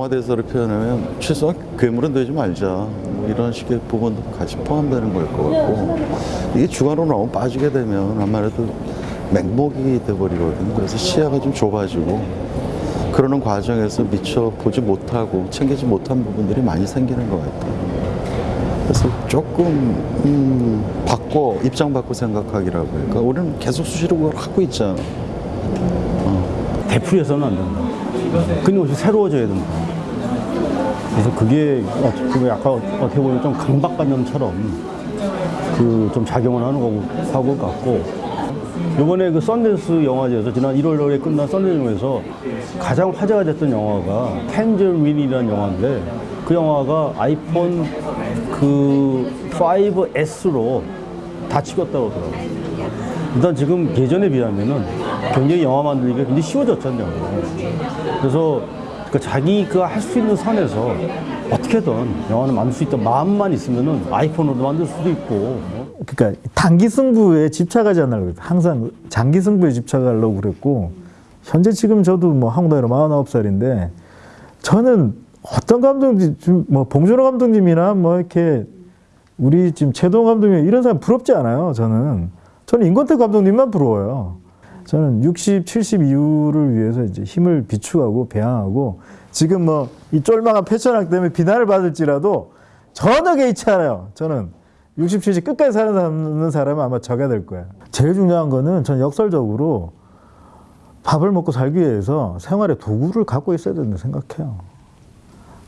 영화 대사를 표현하면 최소한 괴물은 되지 말자 뭐 이런 식의 부분도 같이 포함되는 걸 것 같고 이게 주관으로 너무 빠지게 되면 아무래도 맹목이 돼버리거든요. 그래서 시야가 좀 좁아지고 그러는 과정에서 미처 보지 못하고 챙기지 못한 부분들이 많이 생기는 것 같아요. 그래서 조금 음, 바꿔 입장 바꿔 생각하기라고 그러니까 우리는 계속 수시로 그걸 하고 있잖아. 되풀이해서는 안 된다. 끊임없이 새로워져야 된다. 그래서 그게 어떻게 아까 어떻게 보면 좀 강박관념처럼 그 좀 작용을 하는 거고 하고 같고 이번에 그 썬댄스 영화제에서 지난 1월에 끝난 썬댄스 영화에서 가장 화제가 됐던 영화가 텐저윈이라는 영화인데 그 영화가 아이폰 그 5S로 다 찍었다고 하더라고요. 일단 지금 예전에 비하면은 굉장히 영화 만들기가 굉장히 쉬워졌잖아요. 그래서 그 자기가 할 수 있는 선에서 어떻게든 영화를 만들 수 있던 마음만 있으면은 아이폰으로 만들 수도 있고. 그러니까 단기 승부에 집착하지 않으려고 항상 장기 승부에 집착하려고 그랬고 현재 지금 저도 뭐 한국 나이로 49살인데 저는 어떤 감독님 뭐 봉준호 감독님이나 뭐 이렇게 우리 지금 최동 감독님 이런 사람 부럽지 않아요 저는. 저는 임권택 감독님만 부러워요 저는 60, 70 이후를 위해서 이제 힘을 비축하고 배양하고 지금 뭐 이 쫄망한 패션학 때문에 비난을 받을지라도 전혀 개의치 않아요 저는 60, 70 끝까지 살아남는 사람은 아마 저게 될 거예요. 제일 중요한 거는 전 역설적으로 밥을 먹고 살기 위해서 생활의 도구를 갖고 있어야 된다 생각해요.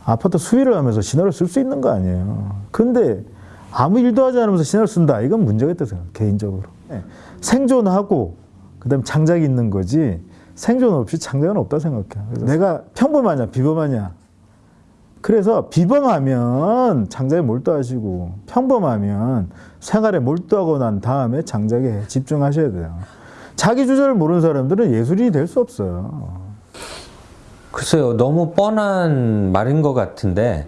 아파트 수위를 하면서 신호를 쓸 수 있는 거 아니에요. 근데 아무 일도 하지 않으면서 신호를 쓴다. 이건 문제가 있다 생각 개인적으로. 네. 생존하고 그다음 장작이 있는 거지 생존 없이 장작은 없다 생각해요. 그래서 내가 평범하냐 비범하냐 그래서 비범하면 장작에 몰두하시고 평범하면 생활에 몰두하고 난 다음에 장작에 집중하셔야 돼요. 자기 주제를 모르는 사람들은 예술인이 될 수 없어요. 글쎄요, 너무 뻔한 말인 것 같은데,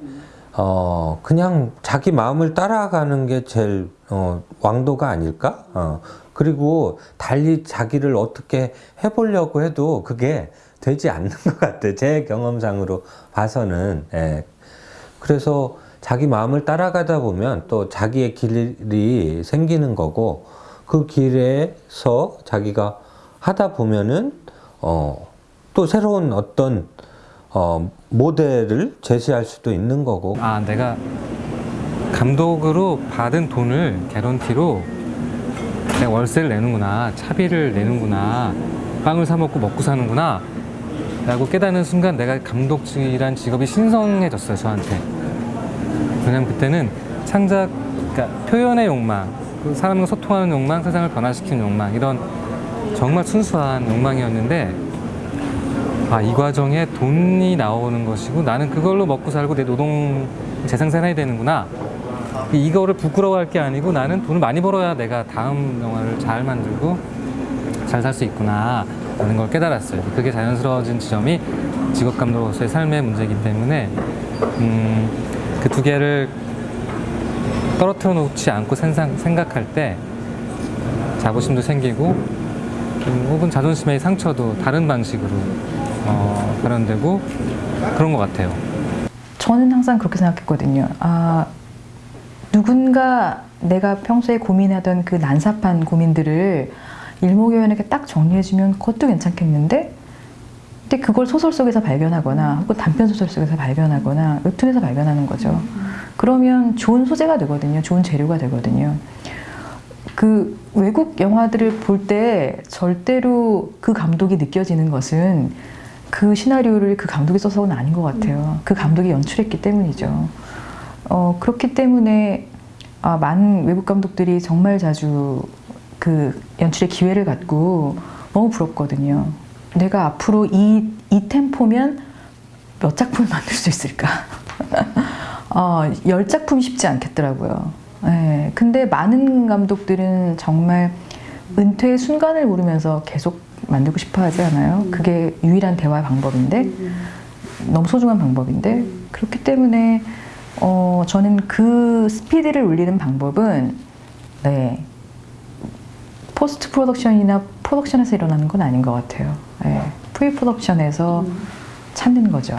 어, 그냥 자기 마음을 따라가는 게 제일, 어, 왕도가 아닐까? 어, 그리고 달리 자기를 어떻게 해보려고 해도 그게 되지 않는 것 같아요. 제 경험상으로 봐서는. 예. 그래서 자기 마음을 따라가다 보면 또 자기의 길이 생기는 거고, 그 길에서 자기가 하다 보면은, 어, 또 새로운 어떤, 어, 모델을 제시할 수도 있는 거고. 아 내가 감독으로 받은 돈을 개런티로 내가 월세를 내는구나 차비를 내는구나 빵을 사 먹고 먹고 사는구나 라고 깨닫는 순간 내가 감독이란 직업이 신성해졌어요 저한테 왜냐면 그때는 창작 그러니까 표현의 욕망 그 사람과 소통하는 욕망 세상을 변화시키는 욕망 이런 정말 순수한 욕망이었는데 아, 이 과정에 돈이 나오는 것이고 나는 그걸로 먹고 살고 내 노동 재생산해야 되는구나. 이거를 부끄러워할 게 아니고 나는 돈을 많이 벌어야 내가 다음 영화를 잘 만들고 잘 살 수 있구나 라는 걸 깨달았어요. 그게 자연스러워진 지점이 직업 감독으로서의 삶의 문제이기 때문에 음, 그 두 개를 떨어뜨려 놓지 않고 생각할 때 자부심도 생기고 음, 혹은 자존심의 상처도 다른 방식으로 어, 발현되고 그런 것 같아요. 저는 항상 그렇게 생각했거든요. 아, 누군가 내가 평소에 고민하던 그 난삽한 고민들을 일목요연하게 딱 정리해주면 그것도 괜찮겠는데? 근데 그걸 소설 속에서 발견하거나 혹은 단편 소설 속에서 발견하거나 웹툰에서 발견하는 거죠. 그러면 좋은 소재가 되거든요. 좋은 재료가 되거든요. 그 외국 영화들을 볼 때 절대로 그 감독이 느껴지는 것은 그 시나리오를 그 감독이 써서는 아닌 것 같아요. 그 감독이 연출했기 때문이죠. 어, 그렇기 때문에 아, 많은 외국 감독들이 정말 자주 그 연출의 기회를 갖고 너무 부럽거든요. 내가 앞으로 이, 이 템포면 몇 작품을 만들 수 있을까? 어, 열 작품 쉽지 않겠더라고요. 예, 근데 많은 감독들은 정말 은퇴의 순간을 모르면서 계속 만들고 싶어 하지 않아요? 그게 유일한 대화 방법인데, 너무 소중한 방법인데, 그렇기 때문에, 어, 저는 그 스피드를 올리는 방법은, 네, post production이나 프로덕션에서 일어나는 건 아닌 것 같아요. 예, pre production에서 찾는 거죠.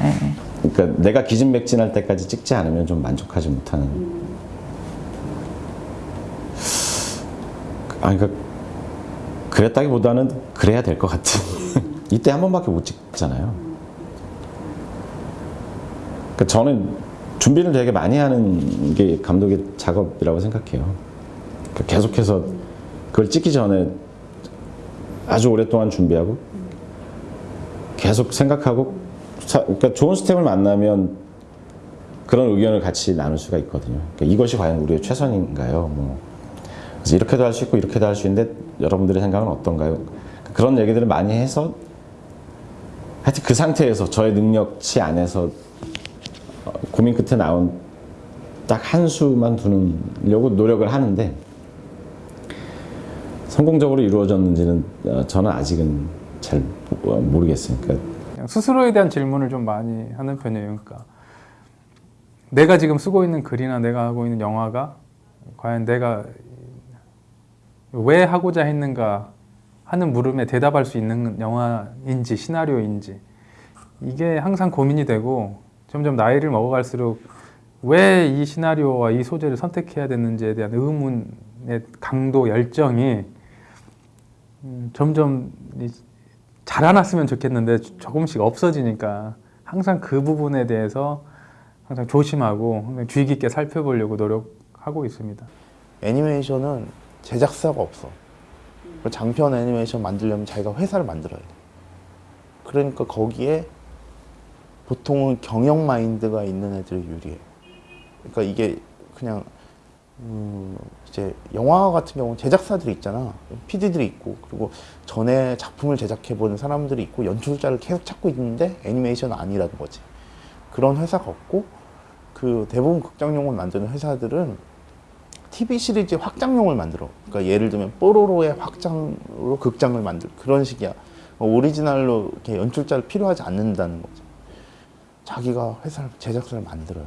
예. 그러니까 내가 기진맥진할 때까지 찍지 않으면 좀 만족하지 못하는. 아, 그러니까 그랬다기보다는 그래야 될 것 같은. 이때 한 번밖에 못 찍잖아요. 그러니까 저는 준비를 되게 많이 하는 게 감독의 작업이라고 생각해요. 그러니까 계속해서 그걸 찍기 전에 아주 오랫동안 준비하고 계속 생각하고 사- 그러니까 좋은 스텝을 만나면 그런 의견을 같이 나눌 수가 있거든요. 그러니까 이것이 과연 우리의 최선인가요? 뭐 그래서 이렇게도 할 수 있고 이렇게도 할 수 있는데 여러분들의 생각은 어떤가요? 그런 얘기들을 많이 해서 하여튼 그 상태에서 저의 능력치 안에서 어, 고민 끝에 나온 딱 한 수만 두려고 노력을 하는데 성공적으로 이루어졌는지는 어, 저는 아직은 잘 모- 모르겠어요. 그러니까 스스로에 대한 질문을 좀 많이 하는 편이에요. 그러니까 내가 지금 쓰고 있는 글이나 내가 하고 있는 영화가 과연 내가 왜 하고자 했는가 하는 물음에 대답할 수 있는 영화인지 시나리오인지 이게 항상 고민이 되고 점점 나이를 먹어갈수록 왜 이 시나리오와 이 소재를 선택해야 되는지에 대한 의문의 강도 열정이 음, 점점 이 자라났으면 좋겠는데 조금씩 없어지니까 항상 그 부분에 대해서 항상 조심하고 항상 주의 깊게 살펴보려고 노력하고 있습니다. 애니메이션은 제작사가 없어. 장편 애니메이션 만들려면 자기가 회사를 만들어야 돼. 그러니까 거기에 보통은 경영 마인드가 있는 애들이 유리해. 그러니까 이게 그냥 음 이제 영화 같은 경우는 제작사들이 있잖아. PD들이 있고 그리고 전에 작품을 제작해 보는 사람들이 있고 연출자를 계속 찾고 있는데 애니메이션은 아니라는 거지. 그런 회사가 없고 그 대부분 극장용을 만드는 회사들은 TV 시리즈 확장용을 만들어. 그러니까 예를 들면 뽀로로의 확장으로 극장을 만들 그런 식이야. 어, 오리지널로 이렇게 연출자를 필요하지 않는다는 거죠. 자기가 회사를 제작사를 만들어요.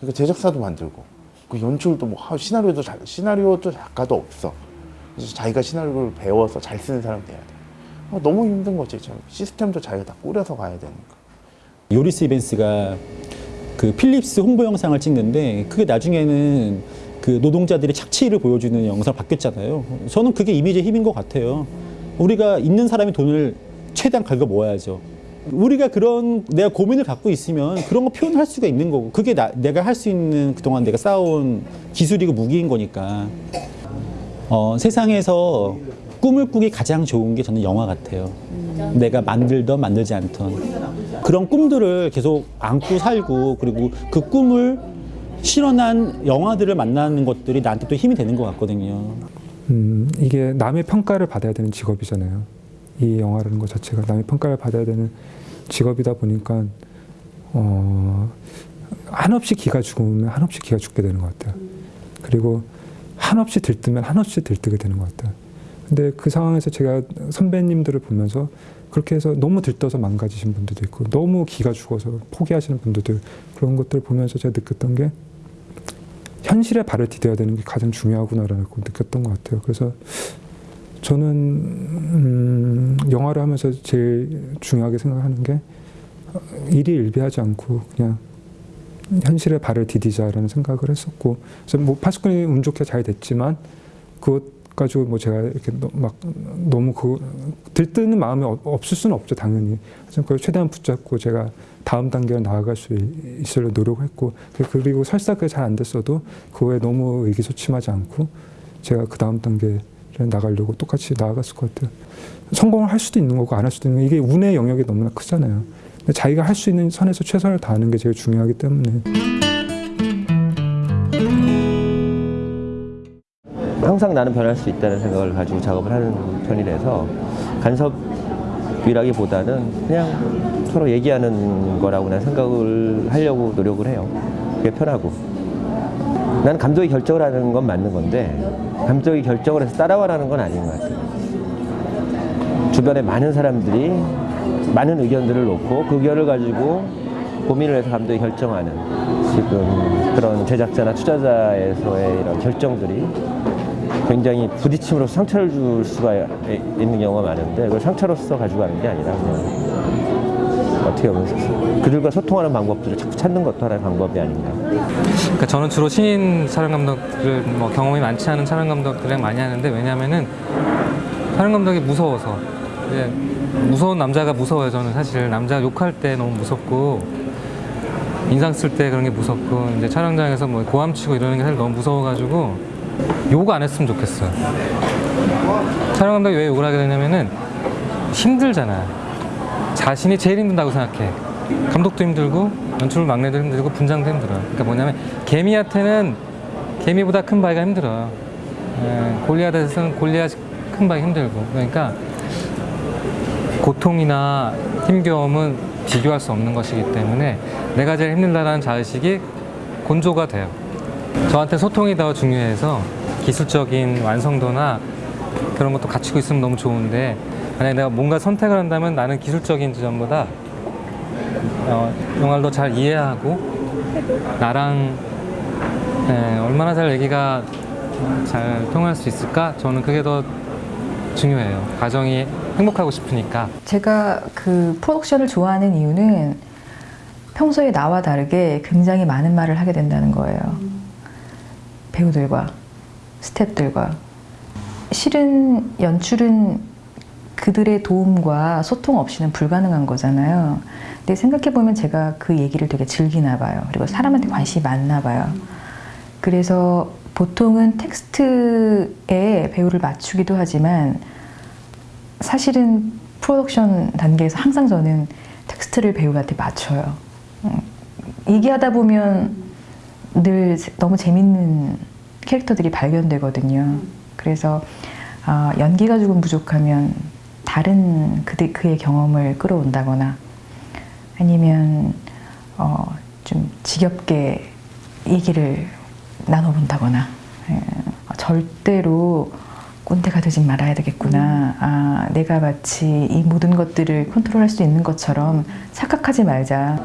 그러니까 제작사도 만들고 그 연출도 뭐 하- 시나리오도 잘 시나리오도 작가도 없어. 그래서 자기가 시나리오를 배워서 잘 쓰는 사람 돼야 돼. 어, 너무 힘든 거지. 저 시스템도 자기가 다 꾸려서 가야 되니까. 요리스 이벤스가 그 필립스 홍보 영상을 찍는데 그게 나중에는 그 노동자들의 착취를 보여주는 영상 바뀌었잖아요. 저는 그게 이미지의 힘인 것 같아요. 우리가 있는 사람이 돈을 최대한 긁어 모아야죠. 우리가 그런 내가 고민을 갖고 있으면 그런 거 표현할 수가 있는 거고 그게 나, 내가 할 수 있는 그동안 내가 쌓아온 기술이고 무기인 거니까 어, 세상에서 꿈을 꾸기 가장 좋은 게 저는 영화 같아요. 내가 만들던 만들지 않던 그런 꿈들을 계속 안고 살고 그리고 그 꿈을 실현한 영화들을 만나는 것들이 나한테 또 힘이 되는 것 같거든요. 음, 이게 남의 평가를 받아야 되는 직업이잖아요. 이 영화라는 것 자체가 남의 평가를 받아야 되는 직업이다 보니까 어, 한없이 기가 죽으면 한없이 기가 죽게 되는 것 같아요. 그리고 한없이 들뜨면 한없이 들뜨게 되는 것 같아요. 근데 그 상황에서 제가 선배님들을 보면서 그렇게 해서 너무 들떠서 망가지신 분들도 있고 너무 기가 죽어서 포기하시는 분들도 그런 것들을 보면서 제가 느꼈던 게 현실에 발을 디뎌야 되는 게 가장 중요하구나라고 느꼈던 것 같아요. 그래서 저는 음, 영화를 하면서 제일 중요하게 생각하는 게 어, 일이 일비하지 않고 그냥 현실에 발을 디디자라는 생각을 했었고 그래서 뭐 파스콘이 운 좋게 잘 됐지만 그것 가지고 뭐 제가 이렇게 너- 막 너무 그 들뜨는 마음이 없- 없을 수는 없죠 당연히. 하지만 그걸 최대한 붙잡고 제가 다음 단계로 나아갈 수 있- 있으려 노력했고 그- 그리고 설사 그게 잘 안 됐어도 그거에 너무 의기소침하지 않고 제가 그 다음 단계 를 나가려고 똑같이 나아갔을 것 같아요 성공을 할 수도 있는 거고 안 할 수도 있는 거 이게 운의 영역이 너무나 크잖아요 자기가 할 수 있는 선에서 최선을 다하는 게 제일 중요하기 때문에 항상 나는 변할 수 있다는 생각을 가지고 작업을 하는 편이라서 간섭이라기보다는 그냥 서로 얘기하는 거라고 난 생각을 하려고 노력을 해요. 그게 편하고. 나는 감독이 결정을 하는 건 맞는 건데 감독이 결정을 해서 따라와라는 건 아닌 것 같아요. 주변에 많은 사람들이 많은 의견들을 놓고 그 의견을 가지고 고민을 해서 감독이 결정하는 지금 그런 제작자나 투자자에서의 이런 결정들이 굉장히 부딪힘으로 상처를 줄 수가 있는 경우가 많은데 그걸 상처로서 가지고 가는 게 아니라 그냥 어떻게 보면 그들과 소통하는 방법들을 자꾸 찾는 것도 하나의 방법이 아닌가. 그러니까 저는 주로 신인 촬영 감독들을 뭐 경험이 많지 않은 촬영 감독들이랑 많이 하는데 왜냐면은 촬영 감독이 무서워서. 이제 무서운 남자가 무서워요 저는 사실. 남자 욕할 때 너무 무섭고 인상 쓸 때 그런 게 무섭고 이제 촬영장에서 뭐 고함 치고 이러는 게 사실 너무 무서워가지고 욕 안 했으면 좋겠어요. 촬영 감독이 왜 욕을 하게 되냐면은 힘들잖아요 자신이 제일 힘든다고 생각해. 감독도 힘들고 연출 막내도 힘들고 분장도 힘들어요 그러니까 뭐냐면 개미한테는 개미보다 큰 바위가 힘들어요 예, 골리앗에서는 골리앗 큰 바위 힘들고. 그러니까 고통이나 힘겨움은 비교할 수 없는 것이기 때문에 내가 제일 힘들다는 자의식이 곤조가 돼요. 저한테 소통이 더 중요해서 기술적인 완성도나 그런 것도 갖추고 있으면 너무 좋은데 만약에 내가 뭔가 선택을 한다면 나는 기술적인 지점보다 어, 영화를 더잘 이해하고 나랑 예, 얼마나 잘 얘기가 잘 통할 수 있을까? 저는 그게 더 중요해요. 가정이 행복하고 싶으니까. 제가 그 프로덕션을 좋아하는 이유는 평소에 나와 다르게 굉장히 많은 말을 하게 된다는 거예요. 배우들과 스태프들과 실은 연출은 그들의 도움과 소통 없이는 불가능한 거잖아요. 근데 생각해 보면 제가 그 얘기를 되게 즐기나 봐요. 그리고 사람한테 관심이 많나 봐요. 그래서 보통은 텍스트에 배우를 맞추기도 하지만 사실은 프로덕션 단계에서 항상 저는 텍스트를 배우한테 맞춰요. 음, 얘기하다 보면 늘 너무 재밌는 캐릭터들이 발견되거든요. 그래서 아, 연기가 조금 부족하면 다른 그대, 그의 경험을 끌어온다거나 아니면 어, 좀 지겹게 얘기를 나눠본다거나 예, 절대로 꼰대가 되지 말아야 되겠구나. 아, 내가 마치 이 모든 것들을 컨트롤할 수 있는 것처럼 착각하지 말자.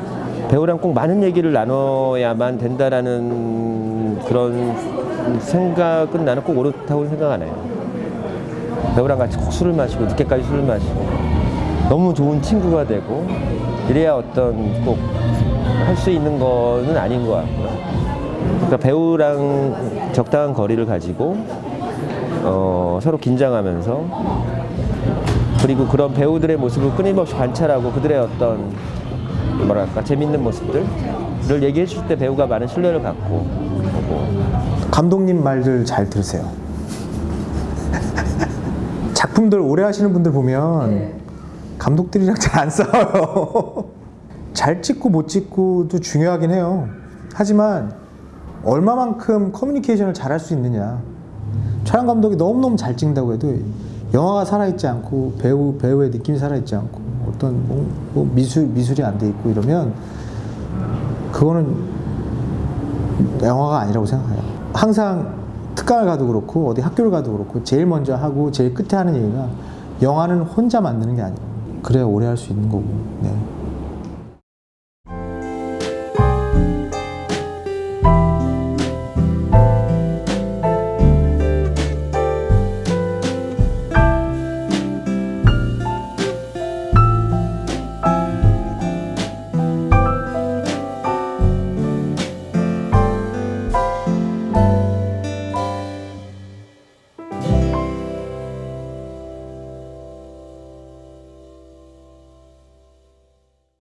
배우랑 꼭 많은 얘기를 나눠야만 된다라는 그런 생각은 나는 꼭 옳다고 생각 안 해요. 배우랑 같이 꼭 술을 마시고 늦게까지 술을 마시고 너무 좋은 친구가 되고 이래야 어떤 꼭 할 수 있는 거는 아닌 것 같고요. 그러니까 배우랑 적당한 거리를 가지고 어, 서로 긴장하면서 그리고 그런 배우들의 모습을 끊임없이 관찰하고 그들의 어떤 뭐랄까 재밌는 모습들을 얘기해 줄 때 배우가 많은 신뢰를 갖고 감독님 말들 잘 들으세요. 작품들 오래 하시는 분들 보면 감독들이랑 잘 안 싸워요. 잘 찍고 못 찍고도 중요하긴 해요. 하지만 얼마만큼 커뮤니케이션을 잘 할 수 있느냐. 촬영 감독이 너무너무 잘 찍는다고 해도 영화가 살아있지 않고 배우, 배우의 느낌이 살아있지 않고 어떤 뭐, 뭐 미술, 미술이 안 돼 있고 이러면 그거는 영화가 아니라고 생각해요. 항상 특강을 가도 그렇고 어디 학교를 가도 그렇고 제일 먼저 하고 제일 끝에 하는 얘기가 영화는 혼자 만드는 게 아니에요. 그래야 오래 할 수 있는 거고. 네.